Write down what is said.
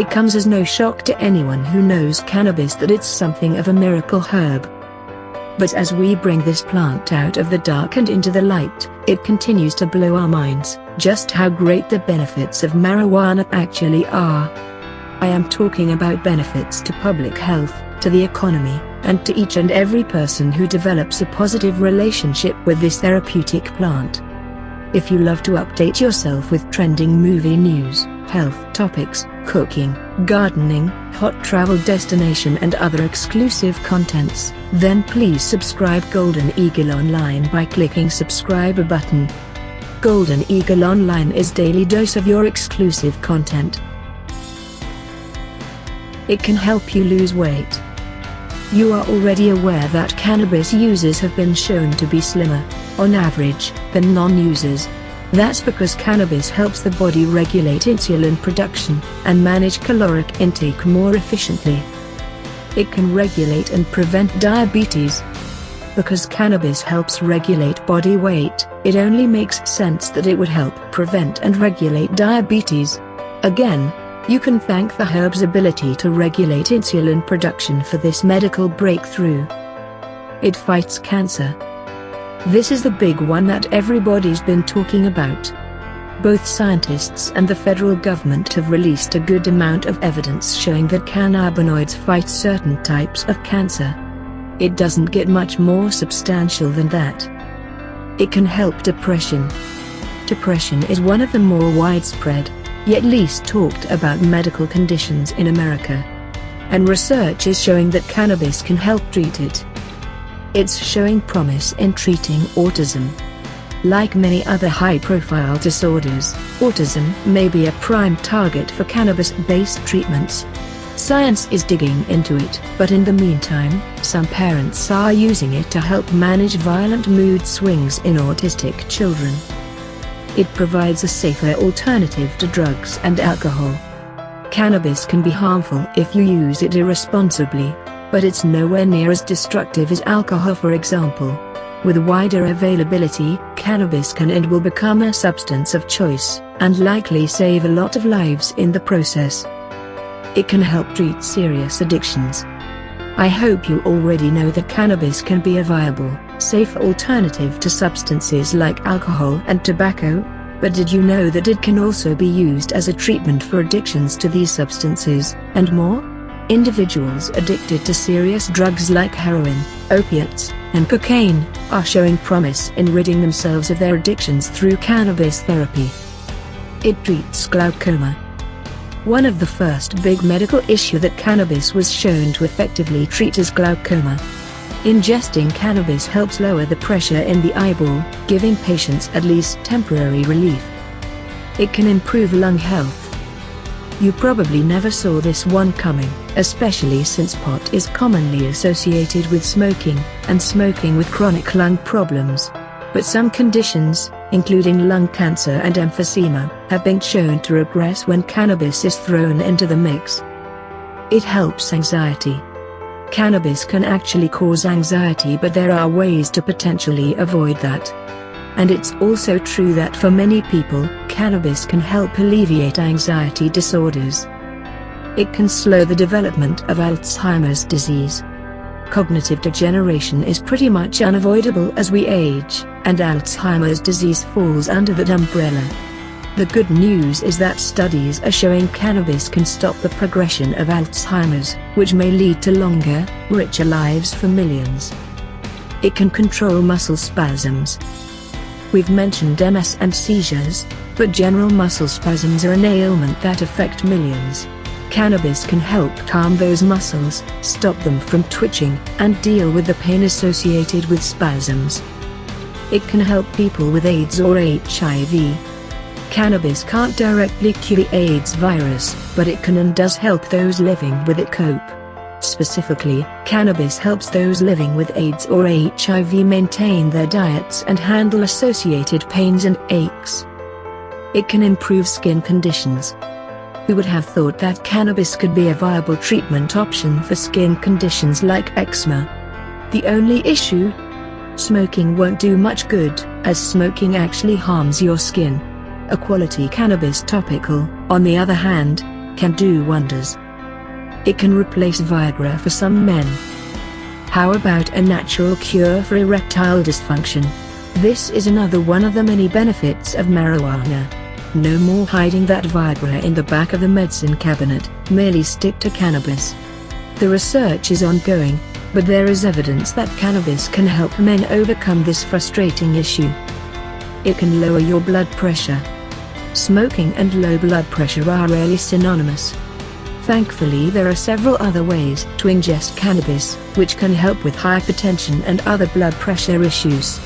It comes as no shock to anyone who knows cannabis that it's something of a miracle herb. But as we bring this plant out of the dark and into the light, it continues to blow our minds, just how great the benefits of marijuana actually are. I am talking about benefits to public health, to the economy, and to each and every person who develops a positive relationship with this therapeutic plant. If you love to update yourself with trending movie news, health topics, cooking, gardening, hot travel destination and other exclusive contents, then please subscribe Golden Eagle Online by clicking subscribe button. Golden Eagle Online is daily dose of your exclusive content. It can help you lose weight. You are already aware that cannabis users have been shown to be slimmer, on average, than non-users. That's because cannabis helps the body regulate insulin production and manage caloric intake more efficiently. It can regulate and prevent diabetes. Because cannabis helps regulate body weight, it only makes sense that it would help prevent and regulate diabetes. Again, you can thank the herb's ability to regulate insulin production for this medical breakthrough. It fights cancer. This is the big one that everybody's been talking about. Both scientists and the federal government have released a good amount of evidence showing that cannabinoids fight certain types of cancer. It doesn't get much more substantial than that. It can help depression. Depression is one of the more widespread, yet least talked about medical conditions in America. And research is showing that cannabis can help treat it. It's showing promise in treating autism. Like many other high-profile disorders, autism may be a prime target for cannabis-based treatments. Science is digging into it, but in the meantime, some parents are using it to help manage violent mood swings in autistic children. It provides a safer alternative to drugs and alcohol. Cannabis can be harmful if you use it irresponsibly, but it's nowhere near as destructive as alcohol for example. With wider availability, cannabis can and will become a substance of choice, and likely save a lot of lives in the process. It can help treat serious addictions. I hope you already know that cannabis can be a viable, safe alternative to substances like alcohol and tobacco, but did you know that it can also be used as a treatment for addictions to these substances, and more? Individuals addicted to serious drugs like heroin, opiates, and cocaine, are showing promise in ridding themselves of their addictions through cannabis therapy. It treats glaucoma. One of the first big medical issue that cannabis was shown to effectively treat is glaucoma. Ingesting cannabis helps lower the pressure in the eyeball, giving patients at least temporary relief. It can improve lung health. You probably never saw this one coming, especially since pot is commonly associated with smoking, and smoking with chronic lung problems. But some conditions, including lung cancer and emphysema, have been shown to regress when cannabis is thrown into the mix. It helps anxiety. Cannabis can actually cause anxiety but there are ways to potentially avoid that. And it's also true that for many people, cannabis can help alleviate anxiety disorders. It can slow the development of Alzheimer's disease. Cognitive degeneration is pretty much unavoidable as we age, and Alzheimer's disease falls under that umbrella. The good news is that studies are showing cannabis can stop the progression of Alzheimer's, which may lead to longer, richer lives for millions. It can control muscle spasms. We've mentioned MS and seizures, but general muscle spasms are an ailment that affect millions. Cannabis can help calm those muscles, stop them from twitching, and deal with the pain associated with spasms. It can help people with AIDS or HIV, Cannabis can't directly cure the AIDS virus, but it can and does help those living with it cope. Specifically, cannabis helps those living with AIDS or HIV maintain their diets and handle associated pains and aches. It can improve skin conditions. Who would have thought that cannabis could be a viable treatment option for skin conditions like eczema? The only issue? Smoking won't do much good, as smoking actually harms your skin a quality cannabis topical, on the other hand, can do wonders. It can replace Viagra for some men. How about a natural cure for erectile dysfunction? This is another one of the many benefits of marijuana. No more hiding that Viagra in the back of the medicine cabinet, merely stick to cannabis. The research is ongoing, but there is evidence that cannabis can help men overcome this frustrating issue. It can lower your blood pressure. Smoking and low blood pressure are rarely synonymous. Thankfully there are several other ways to ingest cannabis, which can help with hypertension and other blood pressure issues.